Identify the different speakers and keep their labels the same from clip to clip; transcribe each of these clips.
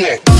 Speaker 1: Yeah.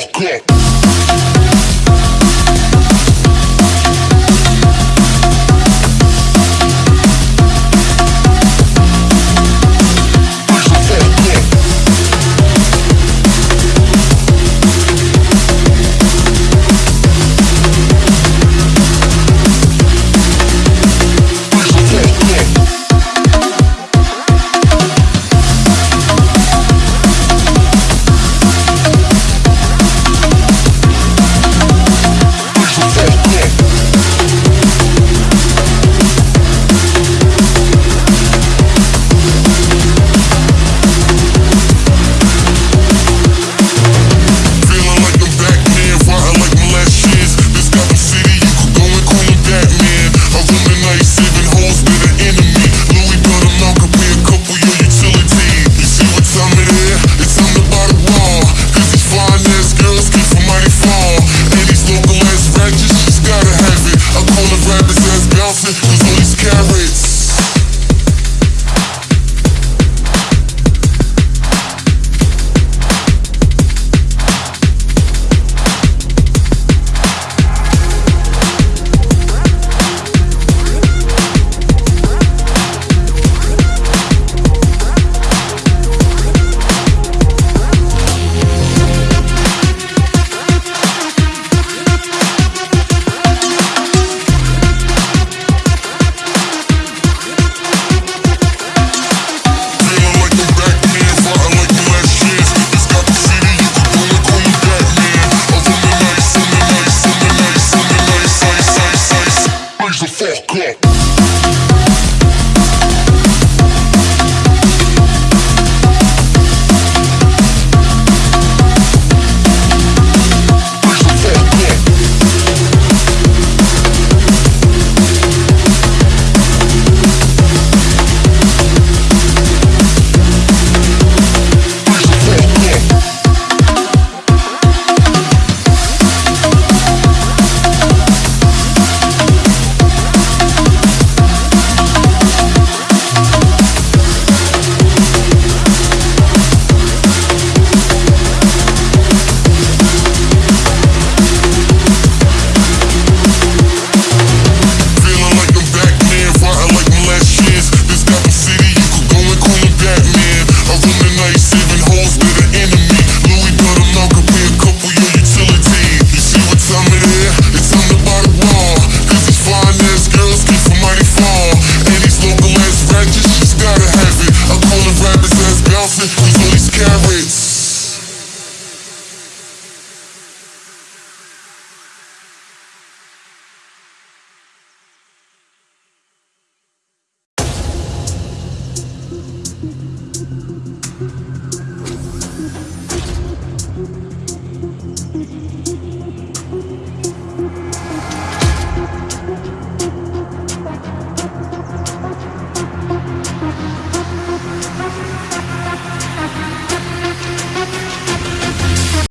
Speaker 1: Fuck up. fuck. carrots.